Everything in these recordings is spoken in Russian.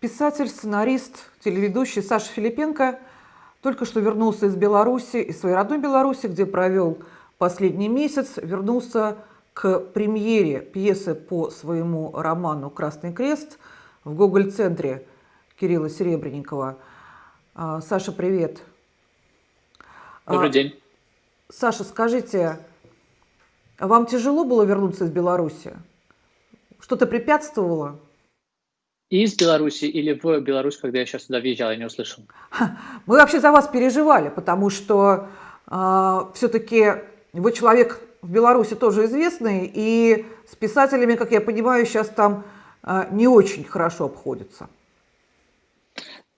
Писатель, сценарист, телеведущий Саша Филипенко только что вернулся из Беларуси, из своей родной Беларуси, где провел последний месяц, вернулся к премьере пьесы по своему роману «Красный крест» в Гоголь-центре Кирилла Серебренникова. А, Саша, привет. Добрый а, день. Саша, скажите, вам тяжело было вернуться из Беларуси? Что-то препятствовало? Из Беларуси или в Беларусь, когда я сейчас туда въезжал, я не услышал? Мы вообще за вас переживали, потому что э, все-таки вы человек в Беларуси тоже известный, и с писателями, как я понимаю, сейчас там э, не очень хорошо обходится.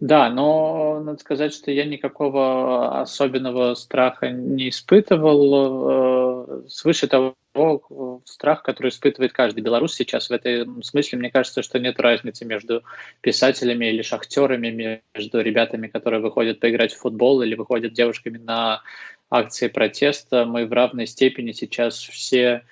Да, но надо сказать, что я никакого особенного страха не испытывал. Э, свыше того, страх, который испытывает каждый белорус сейчас в этом смысле, мне кажется, что нет разницы между писателями или шахтерами, между ребятами, которые выходят поиграть в футбол или выходят девушками на акции протеста. Мы в равной степени сейчас все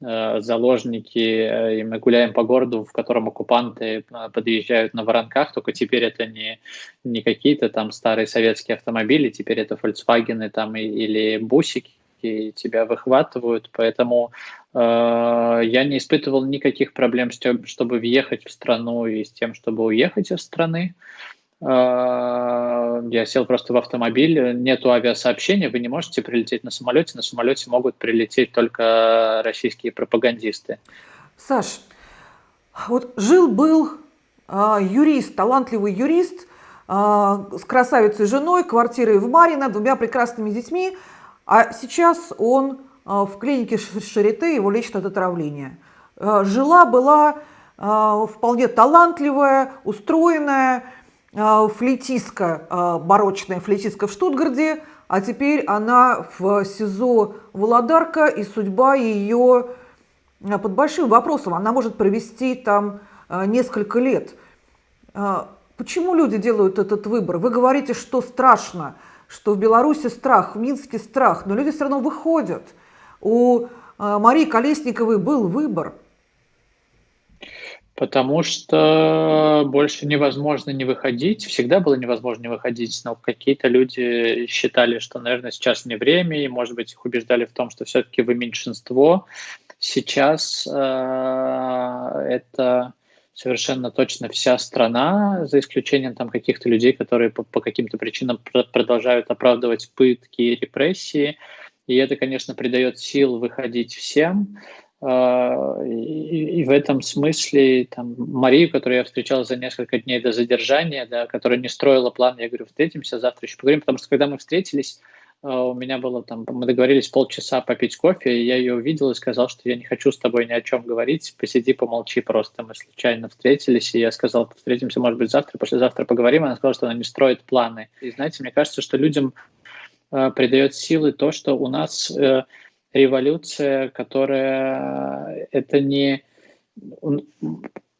заложники, э, и мы гуляем по городу, в котором оккупанты э, подъезжают на воронках, только теперь это не, не какие-то там старые советские автомобили, теперь это Volkswagen там, или бусики, и тебя выхватывают, поэтому э, я не испытывал никаких проблем с тем, чтобы въехать в страну и с тем, чтобы уехать из страны. А, я сел просто в автомобиль, нету авиасообщения, вы не можете прилететь на самолете, на самолете могут прилететь только российские пропагандисты. Саш, вот жил-был а, юрист, талантливый юрист а, с красавицей женой, квартирой в Марино, двумя прекрасными детьми, а сейчас он в клинике Шарите, его лечат от отравления. А, жила была а, вполне талантливая, устроенная, а, флейтистка, а, барочная флейтистка в Штутгарде, а теперь она в СИЗО Володарка, и судьба ее а, под большим вопросом. Она может провести там несколько лет. Почему люди делают этот выбор? Вы говорите, что страшно, что в Беларуси страх, в Минске страх, но люди все равно выходят. У Марии Колесниковой был выбор – Потому что больше невозможно не выходить. Всегда было невозможно не выходить, но какие-то люди считали, что, наверное, сейчас не время, и, может быть, их убеждали в том, что все-таки вы меньшинство. Сейчас э, это совершенно точно вся страна, за исключением там каких-то людей, которые по, по каким-то причинам продолжают оправдывать пытки и репрессии. И это, конечно, придает сил выходить всем. А, и, и в этом смысле там, Марию, которую я встречал за несколько дней до задержания, да, которая не строила план, я говорю, встретимся, завтра еще поговорим, потому что когда мы встретились, а, у меня было там, мы договорились полчаса попить кофе, и я ее увидел и сказал, что я не хочу с тобой ни о чем говорить, посиди, помолчи просто. Мы случайно встретились, и я сказал, встретимся, может быть, завтра, послезавтра поговорим. Она сказала, что она не строит планы. И знаете, мне кажется, что людям э, придает силы то, что у нас э, революция, которая это не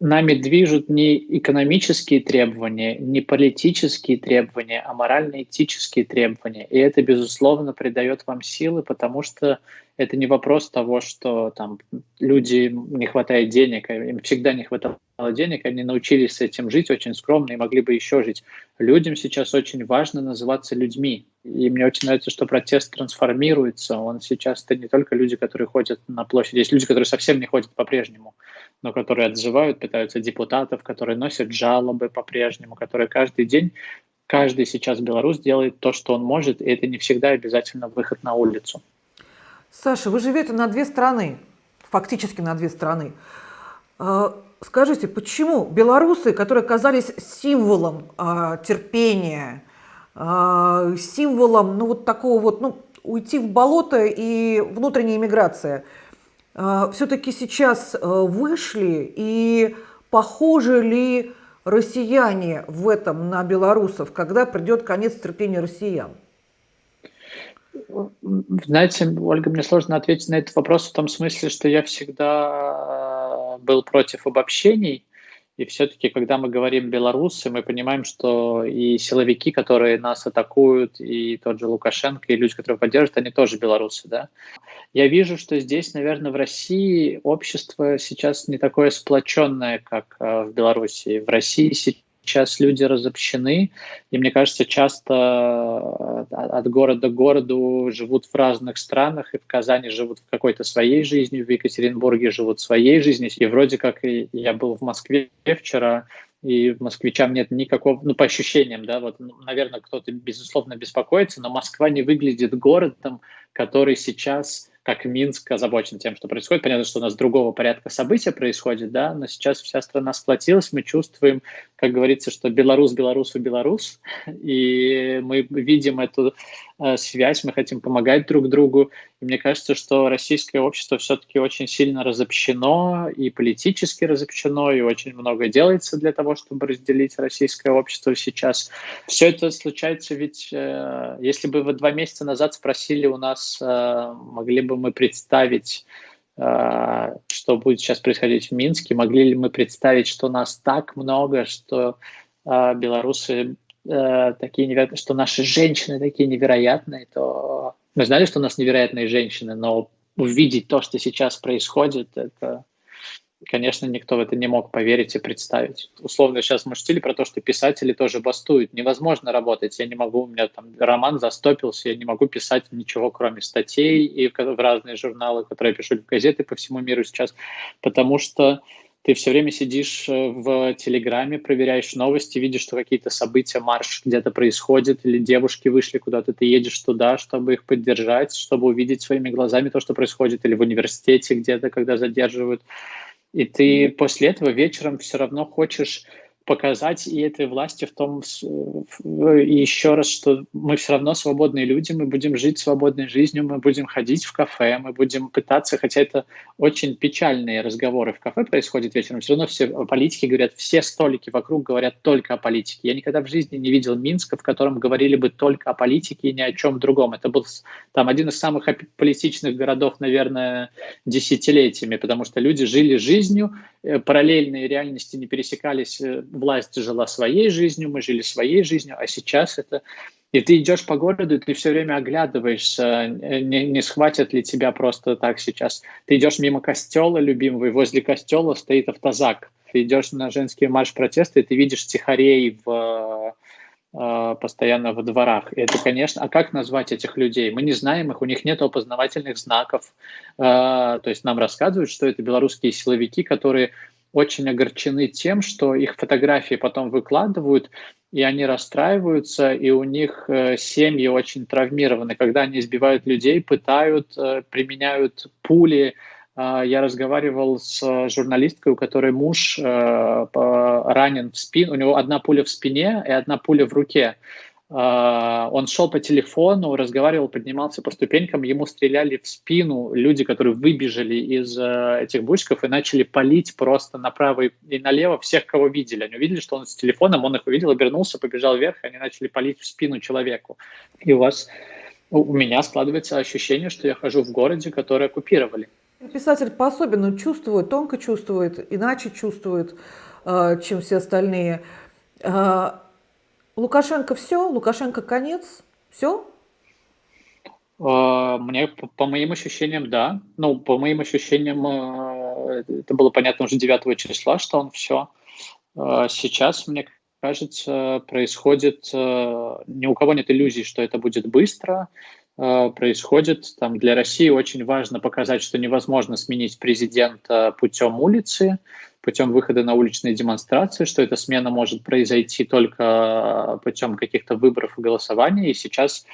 нами движут не экономические требования, не политические требования, а морально-этические требования. И это, безусловно, придает вам силы, потому что это не вопрос того, что там люди не хватает денег, а им всегда не хватало денег, они научились с этим жить очень скромно и могли бы еще жить. Людям сейчас очень важно называться людьми. И мне очень нравится, что протест трансформируется. Он сейчас это не только люди, которые ходят на площади, есть люди, которые совсем не ходят по-прежнему, но которые отзывают, пытаются депутатов, которые носят жалобы по-прежнему, которые каждый день каждый сейчас белорус делает то, что он может, и это не всегда обязательно выход на улицу. Саша, вы живете на две страны, фактически на две страны. А, скажите, почему белорусы, которые оказались символом а, терпения, а, символом, ну вот такого вот, ну, уйти в болото и внутренняя иммиграция, все-таки сейчас вышли и похожи ли россияне в этом на белорусов, когда придет конец терпения россиян? Знаете, Ольга, мне сложно ответить на этот вопрос в том смысле, что я всегда был против обобщений. И все-таки, когда мы говорим белорусы, мы понимаем, что и силовики, которые нас атакуют, и тот же Лукашенко, и люди, которые поддерживают, они тоже белорусы. Да? Я вижу, что здесь, наверное, в России общество сейчас не такое сплоченное, как э, в Беларуси. В России сейчас люди разобщены, и мне кажется, часто э, от города к городу живут в разных странах, и в Казани живут в какой-то своей жизнью, в Екатеринбурге живут своей жизнью, и вроде как я был в Москве вчера, и москвичам нет никакого, ну, по ощущениям, да, вот, ну, наверное, кто-то, безусловно, беспокоится, но Москва не выглядит городом, который сейчас как Минск озабочен тем, что происходит. Понятно, что у нас другого порядка события происходит, да, но сейчас вся страна сплотилась, мы чувствуем, как говорится, что Беларусь, Белорусу, Беларусь, и мы видим эту э, связь, мы хотим помогать друг другу. И мне кажется, что российское общество все-таки очень сильно разобщено и политически разобщено, и очень много делается для того, чтобы разделить российское общество сейчас. Все это случается ведь, э, если бы вы два месяца назад спросили у нас, э, могли бы мы представить, что будет сейчас происходить в Минске? Могли ли мы представить, что нас так много, что э, белорусы э, такие невероятные, что наши женщины такие невероятные, то мы знали, что у нас невероятные женщины, но увидеть то, что сейчас происходит, это конечно, никто в это не мог поверить и представить. Условно сейчас мы шутили про то, что писатели тоже бастуют. Невозможно работать. Я не могу, у меня там роман застопился, я не могу писать ничего, кроме статей и в разные журналы, которые я пишу в газеты по всему миру сейчас, потому что ты все время сидишь э, в Телеграме, проверяешь новости, видишь, что какие-то события, марш где-то происходит, или девушки вышли куда-то, ты едешь туда, чтобы их поддержать, чтобы увидеть своими глазами то, что происходит, или в университете где-то, когда задерживают и ты после этого вечером все равно хочешь показать и этой власти в том, и еще раз, что мы все равно свободные люди, мы будем жить свободной жизнью, мы будем ходить в кафе, мы будем пытаться, хотя это очень печальные разговоры в кафе происходят вечером, все равно все политики говорят, все столики вокруг говорят только о политике. Я никогда в жизни не видел Минска, в котором говорили бы только о политике и ни о чем другом. Это был там один из самых политичных городов, наверное, десятилетиями, потому что люди жили жизнью, э, параллельные реальности не пересекались э, власть жила своей жизнью, мы жили своей жизнью, а сейчас это... И ты идешь по городу, и ты все время оглядываешься, не, не схватят ли тебя просто так сейчас. Ты идешь мимо костела любимого, и возле костела стоит автозак. Ты идешь на женский марш протеста, и ты видишь тихарей в э, постоянно в дворах. И это, конечно, а как назвать этих людей? Мы не знаем их, у них нет опознавательных знаков. Э, то есть нам рассказывают, что это белорусские силовики, которые очень огорчены тем, что их фотографии потом выкладывают, и они расстраиваются, и у них э, семьи очень травмированы, когда они избивают людей, пытают, э, применяют пули. Э, я разговаривал с журналисткой, у которой муж ранен в спину, у него одна пуля в спине и одна пуля в руке. А, он шел по телефону, разговаривал, поднимался по ступенькам, ему стреляли в спину люди, которые выбежали из э, этих бучков и начали палить просто направо и налево всех, кого видели. Они увидели, что он с телефоном, он их увидел, обернулся, побежал вверх, и они начали палить в спину человеку. И у вас, у меня складывается ощущение, что я хожу в городе, который оккупировали. Писатель по-особенному чувствует, тонко чувствует, иначе чувствует, э, чем все остальные. Лукашенко все? Лукашенко конец? Все? А, мне, по, по моим ощущениям, да. Ну, по моим ощущениям, э, это было понятно уже 9 числа, что он все. А, сейчас, мне кажется, происходит... Э, ни у кого нет иллюзий, что это будет быстро. А, происходит там для России очень важно показать, что невозможно сменить президента путем улицы, путем выхода на уличные демонстрации, что эта смена может произойти только путем каких-то выборов и голосования. И сейчас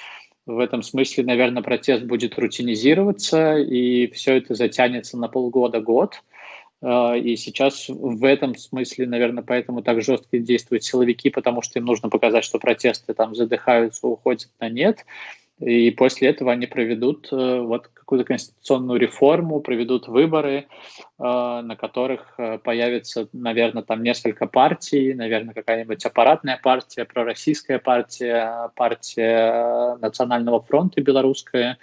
в этом смысле, наверное, протест будет рутинизироваться, и все это затянется на полгода-год. А, и сейчас в этом смысле, наверное, поэтому так жестко действуют силовики, потому что им нужно показать, что протесты там задыхаются, уходят на нет. И после этого они проведут э, вот какую-то конституционную реформу, проведут выборы, э, на которых э, появится, наверное, там несколько партий, наверное, какая-нибудь аппаратная партия, пророссийская партия, партия Национального фронта белорусская,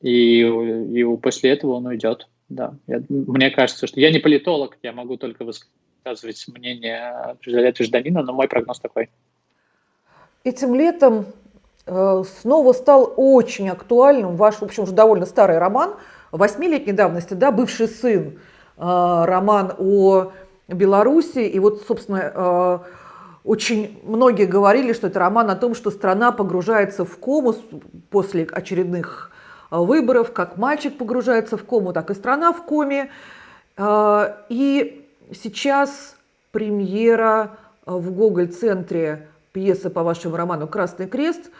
и, и после этого он уйдет. Да, я, мне кажется, что я не политолог, я могу только высказывать мнение гражданина, но мой прогноз такой. Этим летом снова стал очень актуальным ваш, в общем, уже довольно старый роман, восьмилетней давности, да, «Бывший сын», э, роман о Беларуси. И вот, собственно, э, очень многие говорили, что это роман о том, что страна погружается в кому после очередных э, выборов, как мальчик погружается в кому, так и страна в коме. Э, и сейчас премьера в Гоголь-центре пьесы по вашему роману «Красный крест».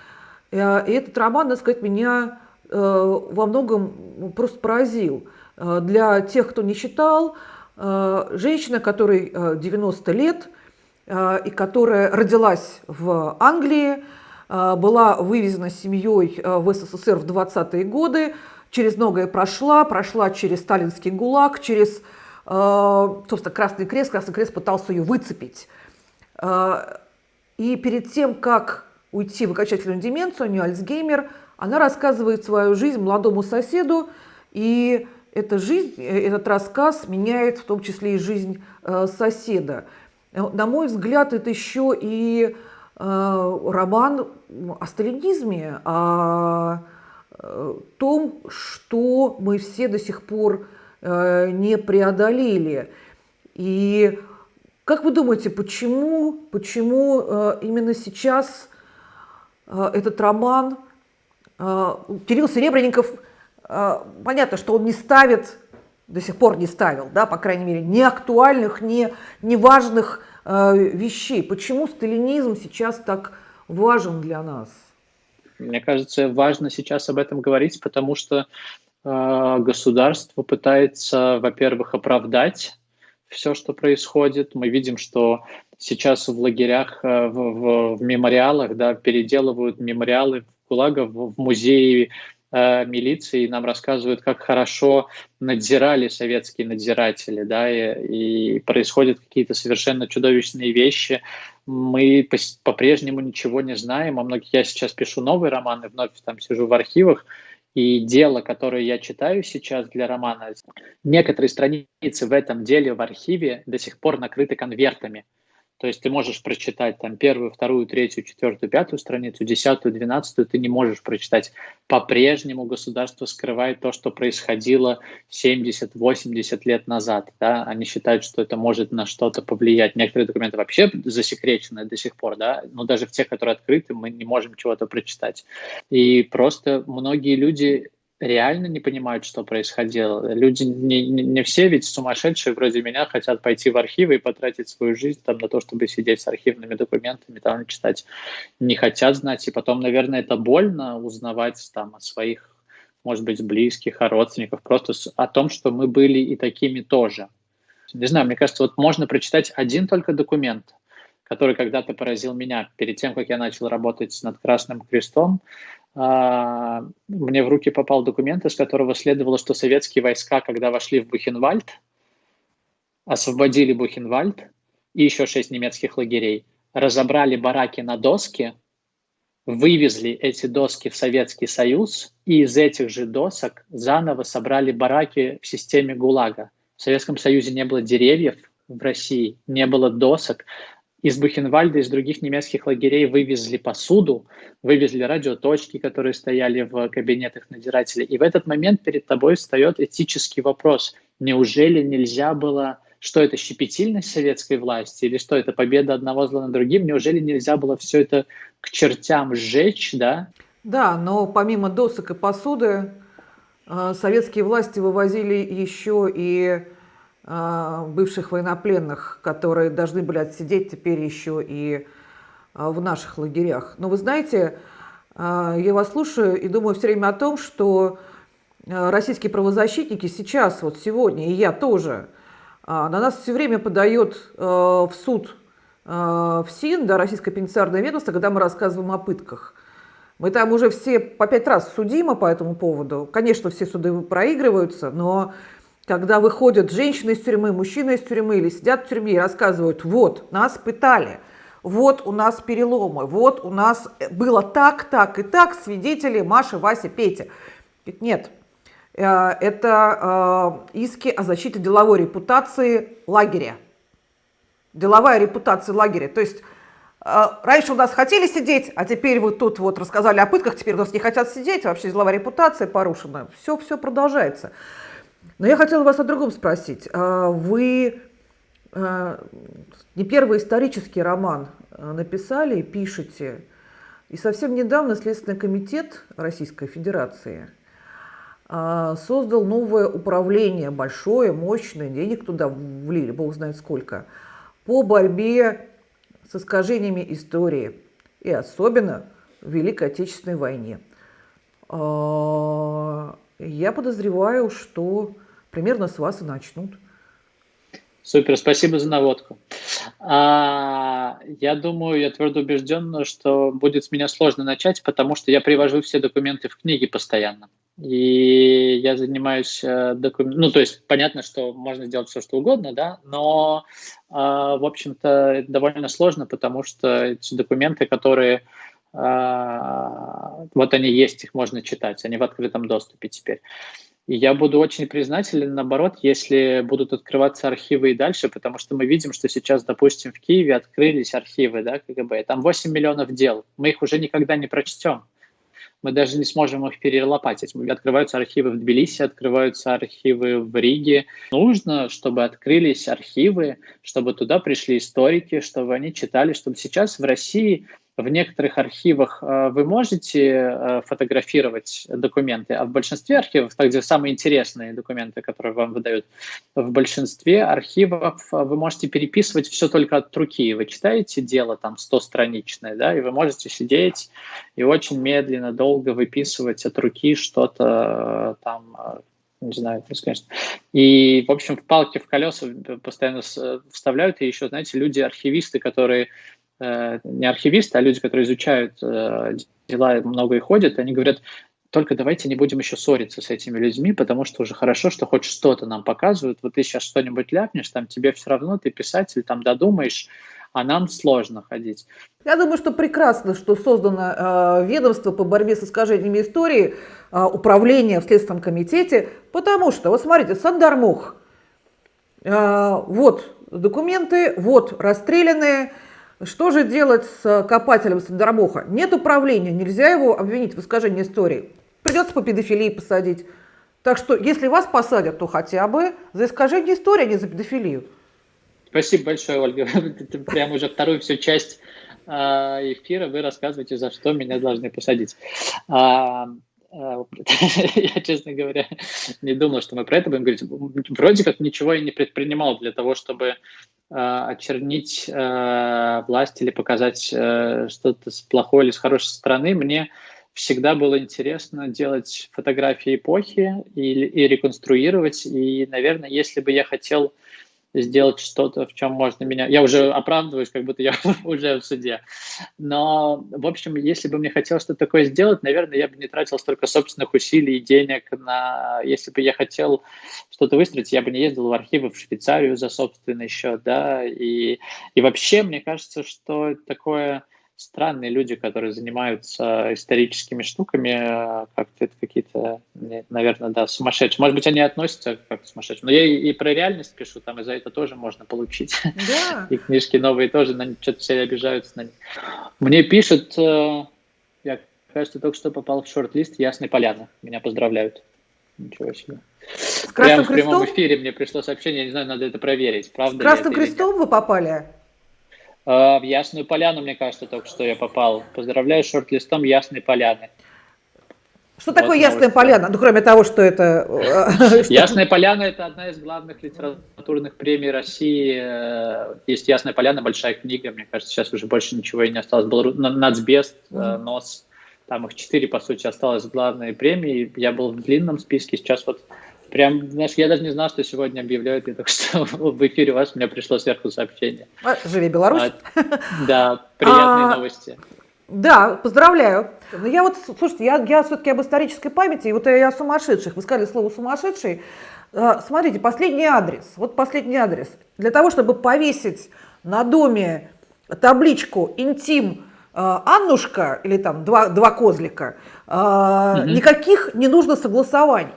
И этот роман, надо сказать, меня во многом просто поразил. Для тех, кто не читал, женщина, которой 90 лет – Э, и которая родилась в Англии, э, была вывезена семьей э, в СССР в 20-е годы, через многое прошла, прошла через сталинский ГУЛАГ, через, собственно, Красный Крест. Красный Крест пытался ее выцепить. И перед тем, как уйти в окончательную деменцию, у нее Альцгеймер, она рассказывает свою жизнь молодому соседу, и эта жизнь, этот рассказ меняет в том числе и жизнь соседа. На мой взгляд, это еще и э, роман о сталинизме, о э, том, что мы все до сих пор э, не преодолели. И как вы думаете, почему, почему именно сейчас этот роман Кирилл Серебренников, понятно, что он не ставит до сих пор не ставил, да, по крайней мере, не актуальных, не, не важных э, вещей. Почему сталинизм сейчас так важен для нас? Мне кажется, важно сейчас об этом говорить, потому что э, государство пытается, во-первых, оправдать все, что происходит. Мы видим, что сейчас в лагерях, э, в, в, в мемориалах, да, переделывают мемориалы в ГУЛАГа в, музеи э, милиции нам рассказывают, как хорошо надзирали советские надзиратели, да, и, и происходят какие-то совершенно чудовищные вещи. Мы по-прежнему ничего не знаем. О многих я сейчас пишу новый роман и вновь там сижу в архивах, и дело, которое я читаю сейчас для романа, некоторые страницы в этом деле в архиве до сих пор накрыты конвертами. То есть ты можешь прочитать там первую, вторую, третью, четвертую, пятую страницу, десятую, двенадцатую, ты не можешь прочитать. По-прежнему государство скрывает то, что происходило 70-80 лет назад. Да? Они считают, что это может на что-то повлиять. Некоторые документы вообще засекречены до сих пор, да? но даже в тех, которые открыты, мы не можем чего-то прочитать. И просто многие люди реально не понимают, что происходило. Люди не, не, все ведь сумасшедшие вроде меня хотят пойти в архивы и потратить свою жизнь там на то, чтобы сидеть с архивными документами, там читать. Не хотят знать. И потом, наверное, это больно узнавать там о своих, может быть, близких, о родственниках, просто о том, что мы были и такими тоже. Не знаю, мне кажется, вот можно прочитать один только документ, который когда-то поразил меня перед тем, как я начал работать над Красным Крестом. А, мне в руки попал документ, из которого следовало, что советские войска, когда вошли в Бухенвальд, освободили Бухенвальд и еще шесть немецких лагерей, разобрали бараки на доски, вывезли эти доски в Советский Союз и из этих же досок заново собрали бараки в системе ГУЛАГа. В Советском Союзе не было деревьев, в России не было досок, из Бухенвальда, из других немецких лагерей вывезли посуду, вывезли радиоточки, которые стояли в кабинетах надзирателей. И в этот момент перед тобой встает этический вопрос. Неужели нельзя было что это щепетильность советской власти или что это победа одного зла над другим, неужели нельзя было все это к чертям сжечь, да? Да, но помимо досок и посуды, э, советские власти вывозили еще и бывших военнопленных, которые должны были отсидеть теперь еще и а, в наших лагерях. Но вы знаете, а, я вас слушаю и думаю все время о том, что российские правозащитники сейчас, вот сегодня, и я тоже, на нас все время подает в суд в СИН, да, Российское пенитенциарное ведомство, когда мы рассказываем о пытках. Мы там уже все по пять раз судимы по этому поводу. Конечно, все суды проигрываются, но когда выходят женщины из тюрьмы, мужчины из тюрьмы или сидят в тюрьме и рассказывают, вот, нас пытали, вот у нас переломы, вот у нас было так, так и так, свидетели Маша, Вася, Петя. Нет, э, это э, иски о защите деловой репутации лагеря. Деловая репутация лагеря. То есть э, раньше у нас хотели сидеть, а теперь вот тут вот рассказали о пытках, теперь у нас не хотят сидеть, вообще деловая репутация порушена. Все, все продолжается. Но я хотела вас о другом спросить. А вы э, не первый исторический роман э, написали и пишете. И совсем недавно Следственный комитет Российской Федерации создал новое управление, большое, мощное, денег туда влили, бог знает сколько, по борьбе с искажениями истории, и особенно в Великой Отечественной войне. Я подозреваю, что примерно с вас и начнут. Супер, спасибо за наводку. А, я думаю, я твердо убежден, что будет с меня сложно начать, потому что я привожу все документы в книги постоянно. И я занимаюсь э, документами, ну, то есть понятно, что можно сделать все, что угодно, да, но, э, в общем-то, это довольно сложно, потому что эти документы, которые э, вот они есть, их можно читать, они в открытом доступе теперь. И я буду очень признателен, наоборот, если будут открываться архивы и дальше, потому что мы видим, что сейчас, допустим, в Киеве открылись архивы да, КГБ, там 8 миллионов дел, мы их уже никогда не прочтем. Мы даже не сможем их перелопатить. Открываются архивы в Тбилиси, открываются архивы в Риге. Нужно, чтобы открылись архивы, чтобы туда пришли историки, чтобы они читали, чтобы сейчас в России в некоторых архивах э, вы можете э, фотографировать документы, а в большинстве архивов, так где самые интересные документы, которые вам выдают, в большинстве архивов э, вы можете переписывать все только от руки. Вы читаете дело там 100-страничное, да, и вы можете сидеть и очень медленно, долго выписывать от руки что-то там не знаю, конечно. И, в общем, в палки в колеса постоянно вставляют, и еще, знаете, люди-архивисты, которые не архивисты, а люди, которые изучают э, дела, много и ходят, они говорят, только давайте не будем еще ссориться с этими людьми, потому что уже хорошо, что хоть что-то нам показывают. Вот ты сейчас что-нибудь ляпнешь, там тебе все равно, ты писатель, там додумаешь, а нам сложно ходить. Я думаю, что прекрасно, что создано э, ведомство по борьбе с искажениями истории, э, управление в Следственном комитете, потому что, вот смотрите, Сандармух, э, вот документы, вот расстрелянные, что же делать с копателем Сандермоха? Нет управления, нельзя его обвинить в искажении истории. Придется по педофилии посадить. Так что, если вас посадят, то хотя бы за искажение истории, а не за педофилию. Спасибо большое, Ольга. Ты прям уже вторую всю часть а, эфира вы рассказываете, за что меня должны посадить. А, а, я, честно говоря, не думал, что мы про это будем говорить. Вроде как ничего я не предпринимал для того, чтобы Э, очернить э, власть или показать э, что-то с плохой или с хорошей стороны. Мне всегда было интересно делать фотографии эпохи и, и реконструировать. И, наверное, если бы я хотел сделать что-то, в чем можно меня... Я уже оправдываюсь, как будто я уже в суде. Но, в общем, если бы мне хотелось что-то такое сделать, наверное, я бы не тратил столько собственных усилий и денег на... Если бы я хотел что-то выстроить, я бы не ездил в архивы в Швейцарию за собственный счет, да, и, и вообще, мне кажется, что такое странные люди, которые занимаются историческими штуками, э, как-то это какие-то, наверное, да, сумасшедшие. Может быть, они относятся как к сумасшедшим. Но я и, и про реальность пишу, там и за это тоже можно получить. Да. И книжки новые тоже, на что-то все обижаются на них. Мне пишут, э, я, кажется, только что попал в шорт-лист Ясной Поляны. Меня поздравляют. Ничего себе. С Прямо в прямом эфире мне пришло сообщение, я не знаю, надо это проверить. Правда С Красным Крестом вы попали? А, в Ясную Поляну, мне кажется, только что я попал. Поздравляю с шорт-листом Ясной Поляны. Что вот такое Ясная Поляна? Ну, кроме того, что это... Э, Ясная Поляна – это одна из главных литературных премий России. Э, есть Ясная Поляна, большая книга. Мне кажется, сейчас уже больше ничего и не осталось. Был Нацбест, э, НОС. Там их четыре, по сути, осталось главные премии. Я был в длинном списке. Сейчас вот Прям, знаешь, я даже не знал, что сегодня объявляют, я только что в эфире у вас, меня пришло сверху сообщение. А, живи Беларусь. А, да, приятные а, новости. Да, поздравляю. Но ну, я вот, слушайте, я, я все-таки об исторической памяти, и вот я о сумасшедших. Вы сказали слово «сумасшедший». А, смотрите, последний адрес, вот последний адрес. Для того, чтобы повесить на доме табличку «Интим а, Аннушка» или там «Два, два козлика», угу. никаких не нужно согласований.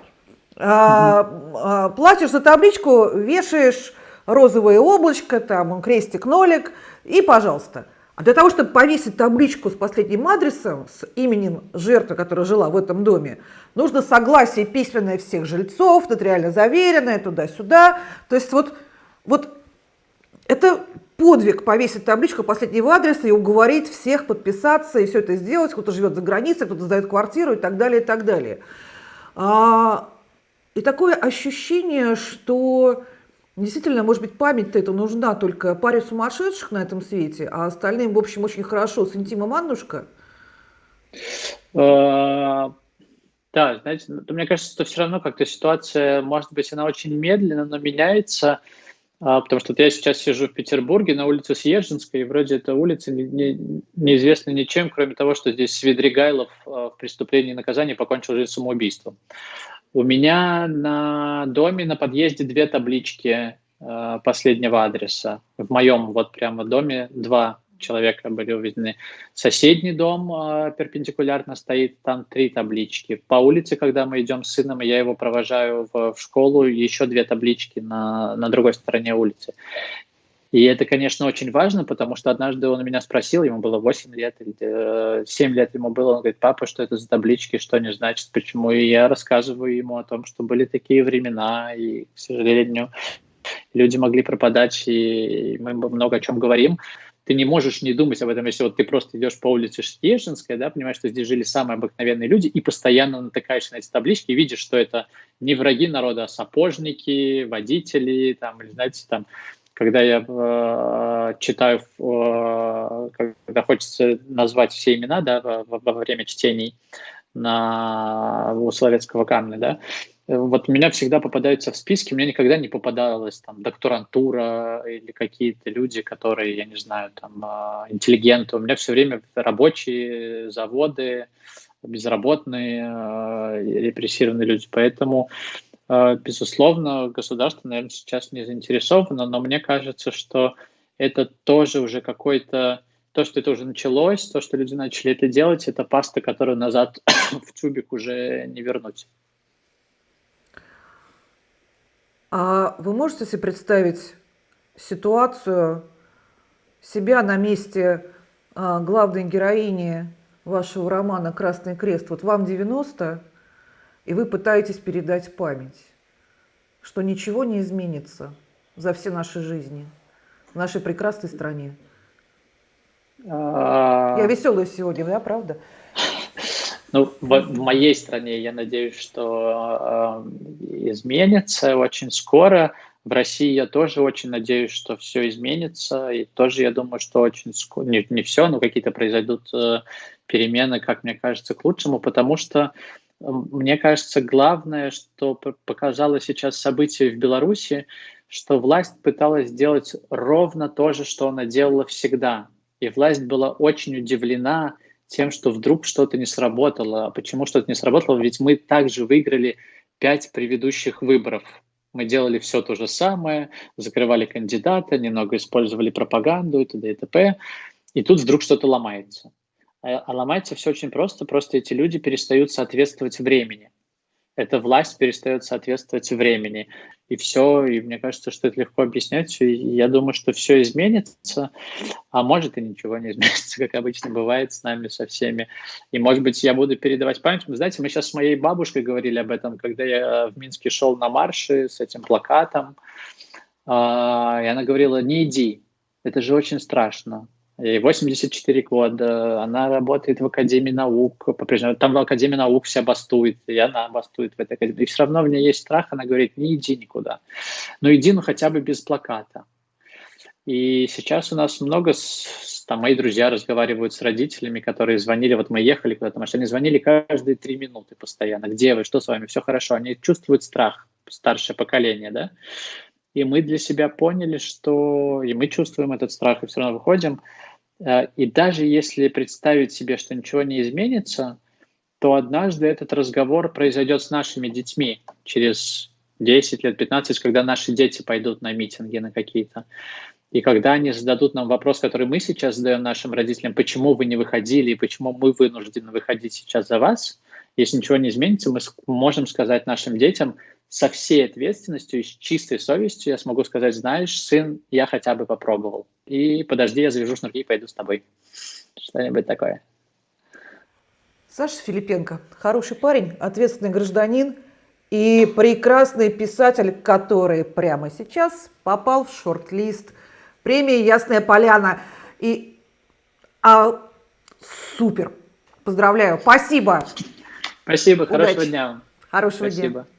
А, платишь за табличку, вешаешь розовое облачко, там крестик, нолик, и пожалуйста. А для того, чтобы повесить табличку с последним адресом, с именем жертвы, которая жила в этом доме, нужно согласие письменное всех жильцов, нотариально заверенное, туда-сюда. То есть вот, вот Это подвиг повесить табличку последнего адреса и уговорить всех подписаться и все это сделать. Кто-то живет за границей, кто-то сдает квартиру и так далее, и так далее. А, и такое ощущение, что действительно, может быть, память-то это нужна только паре сумасшедших на этом свете, а остальным, в общем, очень хорошо с интимом Аннушка. А, да, знаете, ну, мне кажется, что все равно как-то ситуация, может быть, она очень медленно, но меняется, а, потому что я сейчас сижу в Петербурге на улице Съезженской, и вроде эта улица не, не, неизвестна ничем, кроме того, что здесь Свидригайлов а, в преступлении и наказании покончил жизнь самоубийством. У меня на доме, на подъезде две таблички э, последнего адреса. В моем вот прямо доме два человека были уведены. Соседний дом э, перпендикулярно стоит, там три таблички. По улице, когда мы идем с сыном, я его провожаю в, в школу, еще две таблички на, на другой стороне улицы. И это, конечно, очень важно, потому что однажды он меня спросил, ему было 8 лет или 7 э, лет ему было, он говорит, папа, что это за таблички, что они значат, почему? И я рассказываю ему о том, что были такие времена, и, к сожалению, люди могли пропадать, и мы много о чем говорим. Ты не можешь не думать об этом, если вот ты просто идешь по улице Штежинская, да, понимаешь, что здесь жили самые обыкновенные люди, и постоянно натыкаешься на эти таблички и видишь, что это не враги народа, а сапожники, водители, там, или, знаете, там, когда я э, читаю, э, когда хочется назвать все имена да, во, во время чтений на, у Соловецкого камня, да, вот меня всегда попадаются в списки, мне никогда не попадалась там докторантура или какие-то люди, которые, я не знаю, там э, интеллигенты. У меня все время рабочие заводы, безработные, э, репрессированные люди. Поэтому безусловно, государство, наверное, сейчас не заинтересовано, но мне кажется, что это тоже уже какой-то то, что это уже началось, то, что люди начали это делать, это паста, которую назад в тюбик уже не вернуть. А вы можете себе представить ситуацию себя на месте а, главной героини вашего романа «Красный крест»? Вот вам 90, и вы пытаетесь передать память, что ничего не изменится за все наши жизни в нашей прекрасной стране. А. Я веселая сегодня, да, правда? Ну, в, в моей стране я надеюсь, что э, изменится очень скоро. В России я тоже очень надеюсь, что все изменится. И тоже я думаю, что очень скоро, не, не все, но какие-то произойдут э, перемены, как мне кажется, к лучшему, потому что мне кажется, главное, что показало сейчас событие в Беларуси, что власть пыталась сделать ровно то же, что она делала всегда. И власть была очень удивлена тем, что вдруг что-то не сработало. А почему что-то не сработало? Ведь мы также выиграли пять предыдущих выборов. Мы делали все то же самое, закрывали кандидата, немного использовали пропаганду и т.д. и т.п. И тут вдруг что-то ломается. А, а ломается все очень просто, просто эти люди перестают соответствовать времени. Эта власть перестает соответствовать времени. И все, и мне кажется, что это легко объяснять. Я думаю, что все изменится, а может и ничего не изменится, как обычно бывает с нами, со всеми. И, может быть, я буду передавать память. Вы знаете, мы сейчас с моей бабушкой говорили об этом, когда я в Минске шел на марше с этим плакатом. А, и она говорила, не иди, это же очень страшно. Ей 84 года, она работает в Академии наук, по-прежнему, там в Академии наук вся бастует, и она бастует в этой Академии. И все равно у меня есть страх, она говорит, не иди никуда. Но иди, ну, хотя бы без плаката. И сейчас у нас много, там, мои друзья разговаривают с родителями, которые звонили, вот мы ехали куда-то, они звонили каждые три минуты постоянно. Где вы, что с вами, все хорошо. Они чувствуют страх, старшее поколение, да. И мы для себя поняли, что и мы чувствуем этот страх, и все равно выходим. Э, и даже если представить себе, что ничего не изменится, то однажды этот разговор произойдет с нашими детьми через 10 лет, 15, когда наши дети пойдут на митинги на какие-то. И когда они зададут нам вопрос, который мы сейчас задаем нашим родителям, почему вы не выходили и почему мы вынуждены выходить сейчас за вас, если ничего не изменится, мы можем сказать нашим детям, со всей ответственностью и с чистой совестью я смогу сказать, знаешь, сын, я хотя бы попробовал. И подожди, я завяжу шнурки и пойду с тобой. Что-нибудь такое. Саша Филипенко, хороший парень, ответственный гражданин и прекрасный писатель, который прямо сейчас попал в шорт-лист премии «Ясная поляна». И а, супер. Поздравляю. Спасибо. Спасибо. Хорошего Удачи. дня. Хорошего Спасибо. дня.